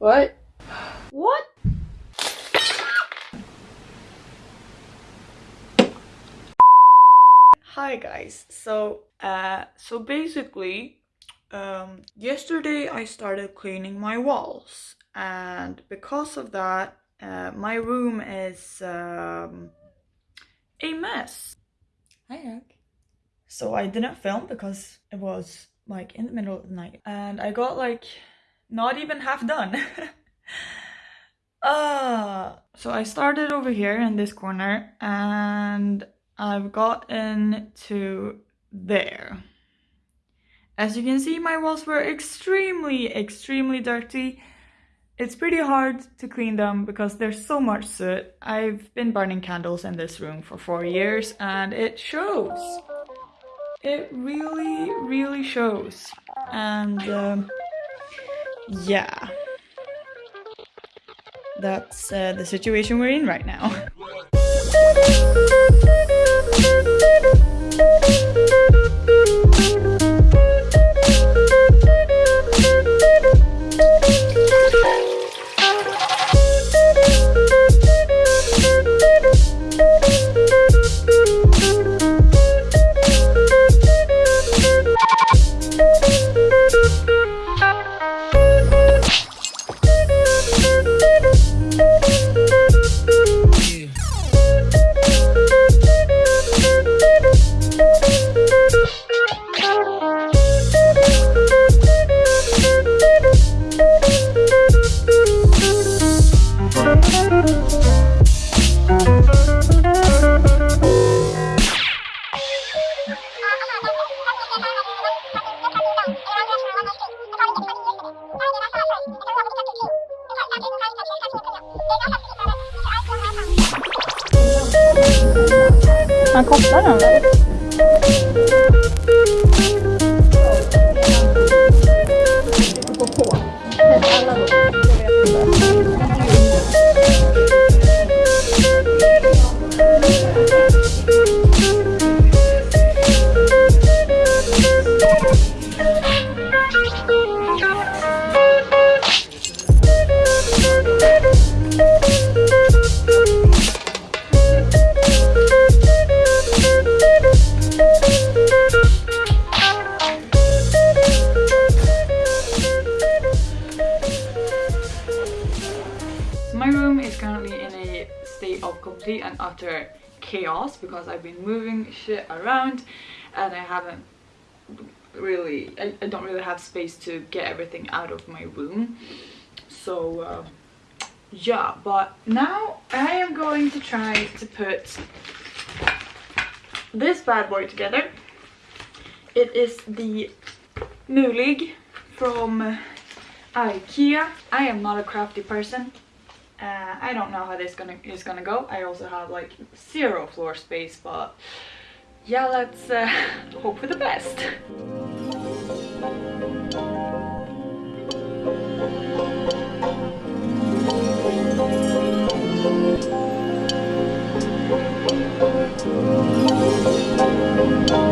What? What? Hi guys. So, uh, so basically, um, yesterday I started cleaning my walls, and because of that, uh, my room is um, a mess. Hi, Eric. So I didn't film because it was like in the middle of the night, and I got like not even half done. uh, so I started over here in this corner, and I've gotten to there. As you can see, my walls were extremely, extremely dirty. It's pretty hard to clean them because there's so much soot. I've been burning candles in this room for four years and it shows. It really, really shows. And um, yeah, that's uh, the situation we're in right now. 50 balles. Hein. Around and I haven't really, I, I don't really have space to get everything out of my room. So uh, yeah, but now I am going to try to put this bad boy together. It is the Mulig from IKEA. I am not a crafty person. Uh, I don't know how this gonna is gonna go. I also have like zero floor space, but yeah, let's uh, hope for the best. Okay,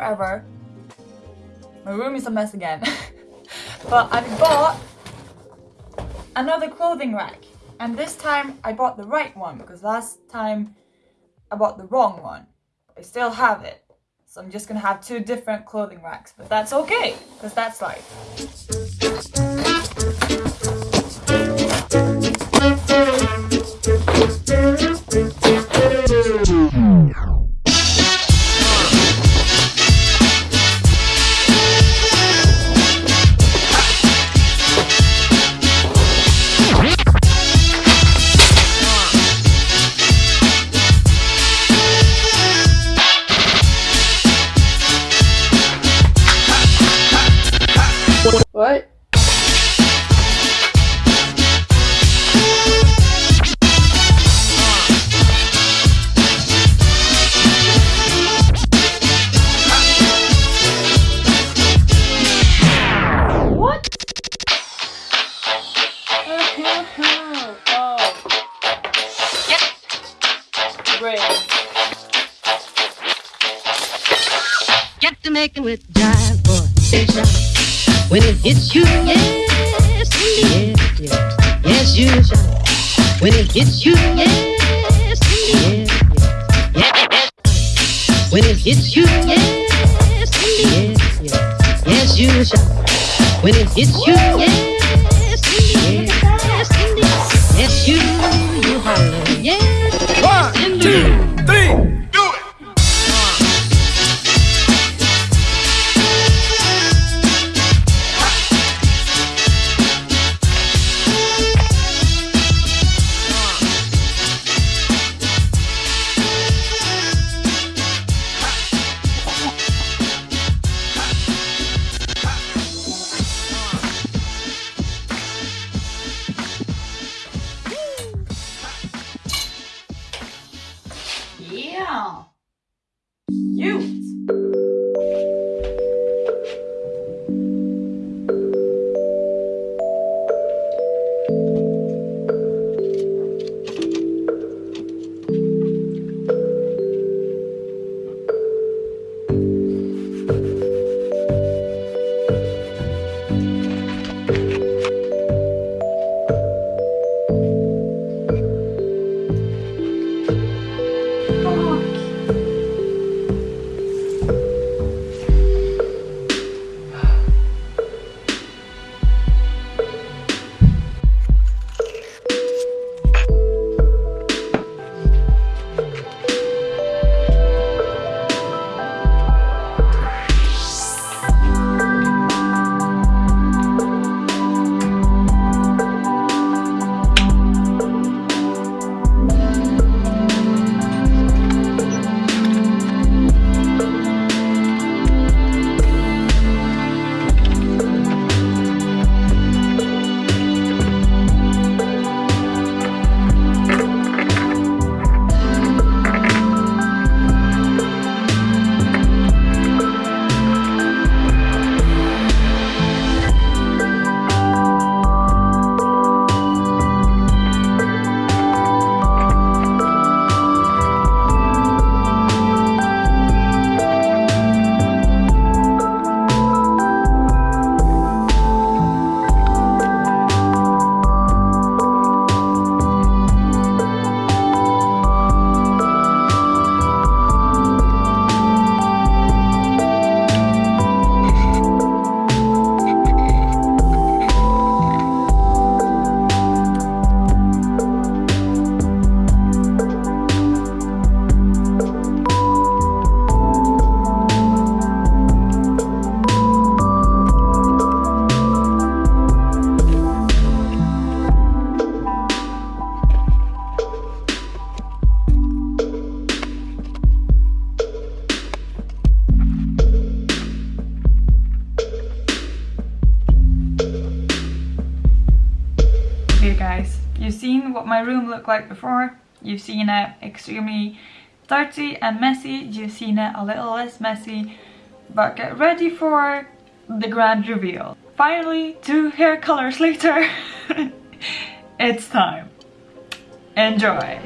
forever. My room is a mess again. but I bought another clothing rack. And this time I bought the right one because last time I bought the wrong one. I still have it. So I'm just gonna have two different clothing racks, but that's okay, because that's life. What? Making with jive boy. When it hits you, yes, indeed, yes, yes, yes, you shine. When it hits you, yes, indeed, yes, yes, yes. When it hits you, yes, indeed, yes, yes, yes, you shine. When it hits you, yes, indeed, yes, indeed, yes, you room like before. You've seen it extremely dirty and messy. You've seen it a little less messy. But get ready for the grand reveal. Finally, two hair colors later, it's time. Enjoy.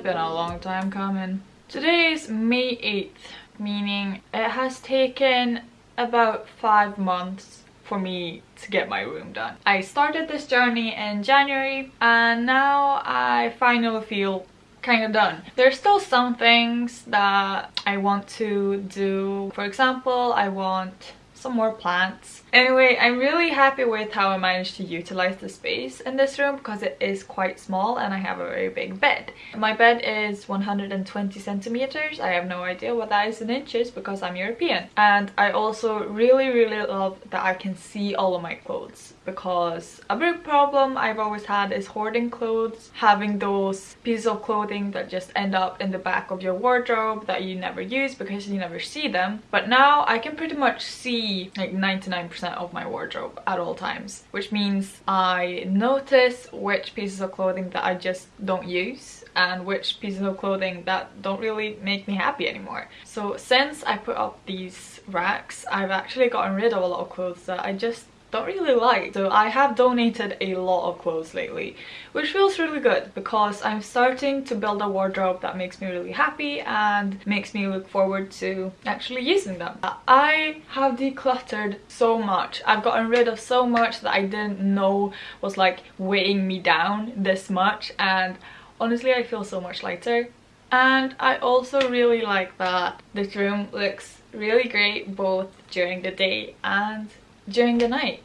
Has been a long time coming. Today is May 8th, meaning it has taken about five months for me to get my room done. I started this journey in January and now I finally feel kind of done. There's still some things that I want to do. For example, I want some more plants. Anyway, I'm really happy with how I managed to utilize the space in this room because it is quite small and I have a very big bed. My bed is 120 centimeters. I have no idea what that is in inches because I'm European. And I also really, really love that I can see all of my clothes because a big problem I've always had is hoarding clothes, having those pieces of clothing that just end up in the back of your wardrobe that you never use because you never see them. But now I can pretty much see like 99% of my wardrobe at all times, which means I notice which pieces of clothing that I just don't use and which pieces of clothing that don't really make me happy anymore. So since I put up these racks, I've actually gotten rid of a lot of clothes that I just don't really like. So I have donated a lot of clothes lately, which feels really good because I'm starting to build a wardrobe that makes me really happy and makes me look forward to actually using them. I have decluttered so much. I've gotten rid of so much that I didn't know was like weighing me down this much and honestly I feel so much lighter. And I also really like that this room looks really great both during the day and during the night.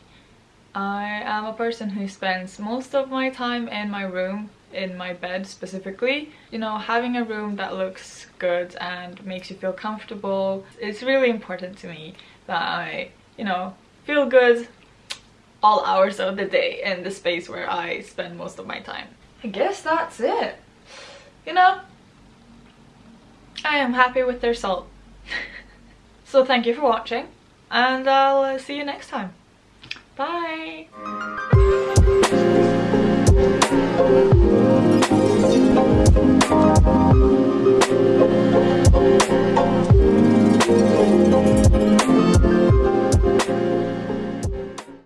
I am a person who spends most of my time in my room, in my bed specifically. You know, having a room that looks good and makes you feel comfortable, it's really important to me that I, you know, feel good all hours of the day in the space where I spend most of my time. I guess that's it. You know, I am happy with the result. so thank you for watching and I'll uh, see you next time. Bye!